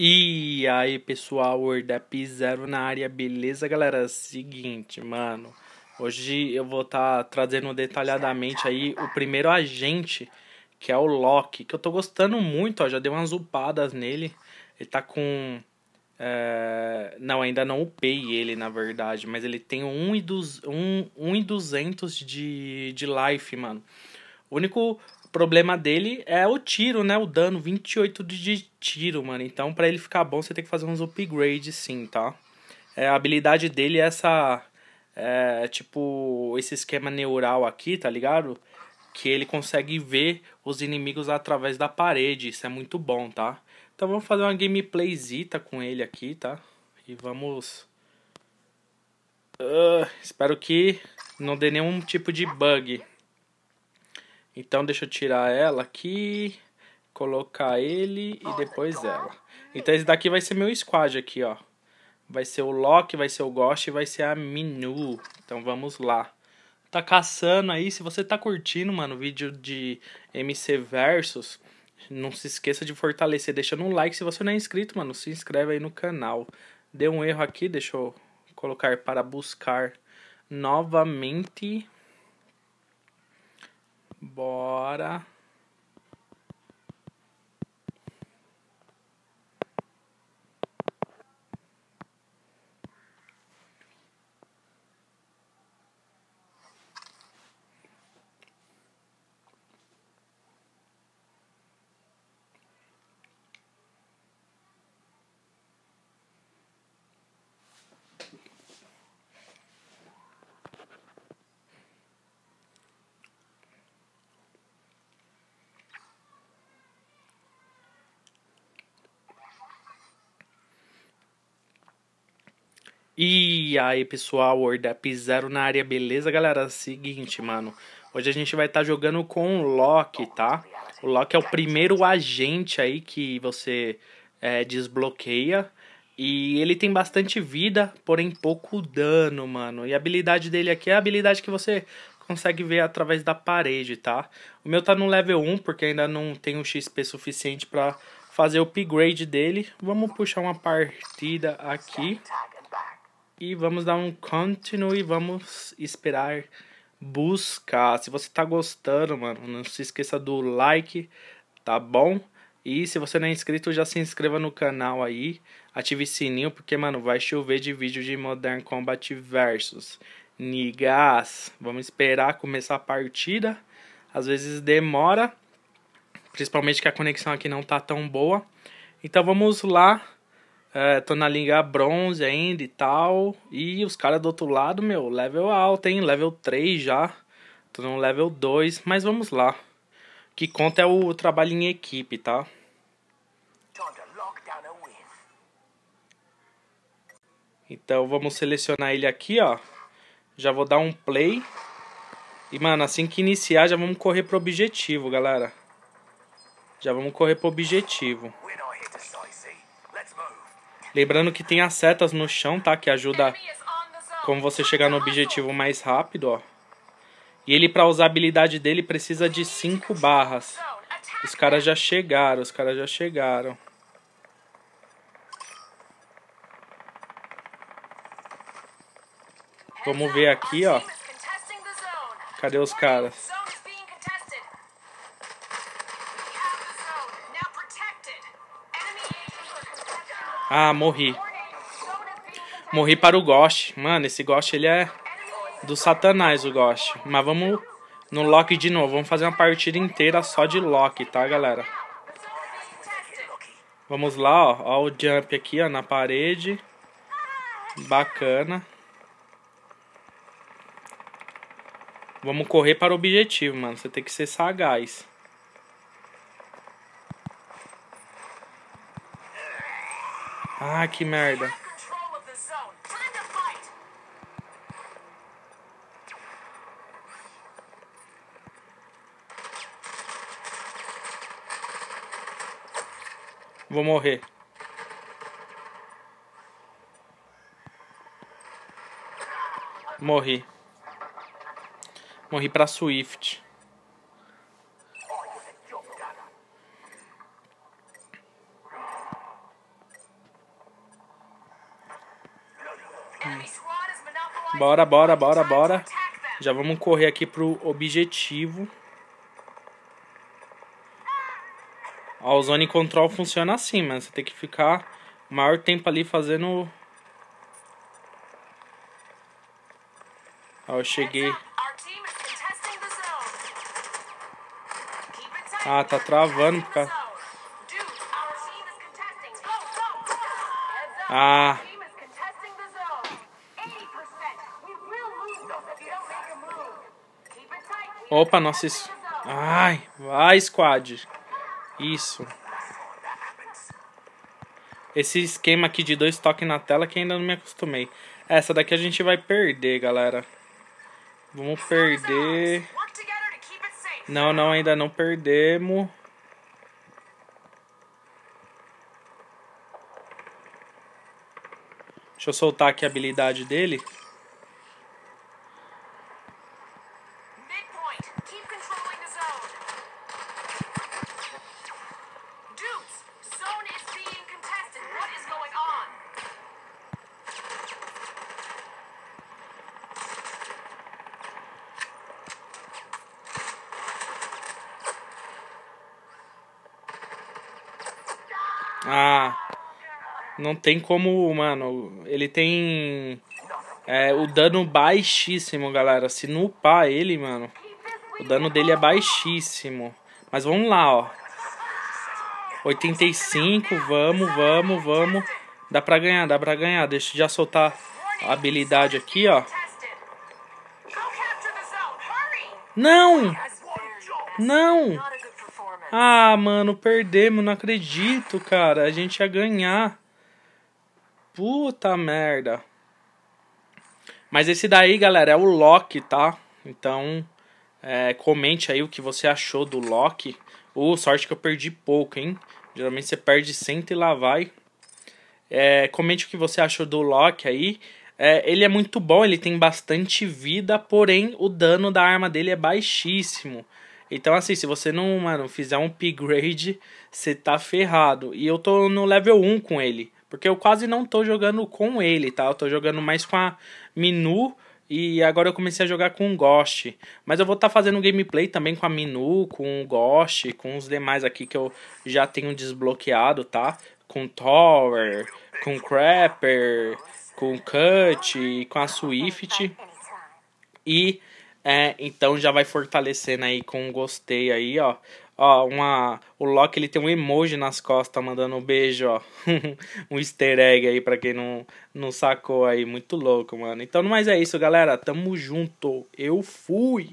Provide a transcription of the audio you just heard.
E aí, pessoal, WordApp Zero na área, beleza, galera? Seguinte, mano, hoje eu vou estar tá trazendo detalhadamente aí o primeiro agente, que é o Loki, que eu tô gostando muito, ó, já dei umas upadas nele, ele tá com... É... Não, ainda não upei ele, na verdade, mas ele tem 1 e, dos... 1, 1 e 200 de, de life, mano. O único o problema dele é o tiro, né? O dano, 28 de tiro, mano. Então, para ele ficar bom, você tem que fazer uns upgrades, sim, tá? É, a habilidade dele é essa... É, tipo, esse esquema neural aqui, tá ligado? Que ele consegue ver os inimigos através da parede. Isso é muito bom, tá? Então, vamos fazer uma gameplayzita com ele aqui, tá? E vamos... Uh, espero que não dê nenhum tipo de bug. Então deixa eu tirar ela aqui, colocar ele e depois ela. Então esse daqui vai ser meu squad aqui, ó. Vai ser o Loki, vai ser o Ghost e vai ser a Minu. Então vamos lá. Tá caçando aí, se você tá curtindo, mano, o vídeo de MC Versus, não se esqueça de fortalecer, deixando um like. Se você não é inscrito, mano, se inscreve aí no canal. Deu um erro aqui, deixa eu colocar para buscar novamente. Bora. E aí, pessoal, WordApp Zero na área, beleza, galera? Seguinte, mano, hoje a gente vai estar tá jogando com o Loki, tá? O Loki é o primeiro agente aí que você é, desbloqueia. E ele tem bastante vida, porém pouco dano, mano. E a habilidade dele aqui é a habilidade que você consegue ver através da parede, tá? O meu tá no level 1, porque ainda não tem o XP suficiente pra fazer o upgrade dele. Vamos puxar uma partida aqui. E vamos dar um continue vamos esperar buscar. Se você tá gostando, mano, não se esqueça do like, tá bom? E se você não é inscrito, já se inscreva no canal aí. Ative sininho, porque, mano, vai chover de vídeo de Modern Combat Versus. Nigas, vamos esperar começar a partida. Às vezes demora, principalmente que a conexão aqui não tá tão boa. Então vamos lá é, tô na liga bronze ainda e tal. E os caras do outro lado, meu, level alto, hein? Level 3 já. Tô no level 2, mas vamos lá. O que conta é o trabalho em equipe, tá? Então vamos selecionar ele aqui, ó. Já vou dar um play. E, mano, assim que iniciar, já vamos correr pro objetivo, galera. Já vamos correr pro objetivo. Lembrando que tem as setas no chão, tá? Que ajuda como você chegar no objetivo mais rápido, ó. E ele, pra usar a habilidade dele, precisa de 5 barras. Os caras já chegaram, os caras já chegaram. Vamos ver aqui, ó. Cadê os caras? Ah, morri. Morri para o Ghost. Mano, esse Ghost ele é do satanás, o Ghost. Mas vamos no Loki de novo. Vamos fazer uma partida inteira só de Loki, tá, galera? Vamos lá, ó. Ó o jump aqui, ó, na parede. Bacana. Vamos correr para o objetivo, mano. Você tem que ser sagaz. Ah, que merda. Vou morrer. Morri. Morri pra Swift. Bora, bora, bora, bora. Já vamos correr aqui pro objetivo. Ó, o Zone Control funciona assim, mano. Você tem que ficar o maior tempo ali fazendo... Ó, eu cheguei... Ah, tá travando causa... Ah... Opa, nossa, isso... Ai, vai, squad. Isso. Esse esquema aqui de dois toques na tela que ainda não me acostumei. Essa daqui a gente vai perder, galera. Vamos perder... Não, não, ainda não perdemos. Deixa eu soltar aqui a habilidade dele. Ah, não tem como, mano. Ele tem é, o dano baixíssimo, galera. Se não ele, mano, o dano dele é baixíssimo. Mas vamos lá, ó. 85, vamos, vamos, vamos. Dá pra ganhar, dá pra ganhar. Deixa eu já soltar a habilidade aqui, ó. Não! Não! Ah, mano, perdemos, não acredito, cara. A gente ia ganhar. Puta merda. Mas esse daí, galera, é o Loki, tá? Então, é, comente aí o que você achou do Loki. Uh, sorte que eu perdi pouco, hein? Geralmente você perde 100 e lá vai. É, comente o que você achou do Loki aí. É, ele é muito bom, ele tem bastante vida, porém o dano da arma dele é baixíssimo. Então, assim, se você não, mano, fizer um upgrade, você tá ferrado. E eu tô no level 1 com ele. Porque eu quase não tô jogando com ele, tá? Eu tô jogando mais com a Minu. E agora eu comecei a jogar com o Ghost. Mas eu vou estar tá fazendo gameplay também com a Minu, com o Ghost, com os demais aqui que eu já tenho desbloqueado, tá? Com Tower, com Crapper, com Cut, com a Swift. E é, então já vai fortalecendo aí com um gostei aí, ó. Ó, uma, o Loki ele tem um emoji nas costas mandando um beijo, ó. um easter egg aí pra quem não, não sacou aí. Muito louco, mano. Então, mas é isso, galera. Tamo junto. Eu fui.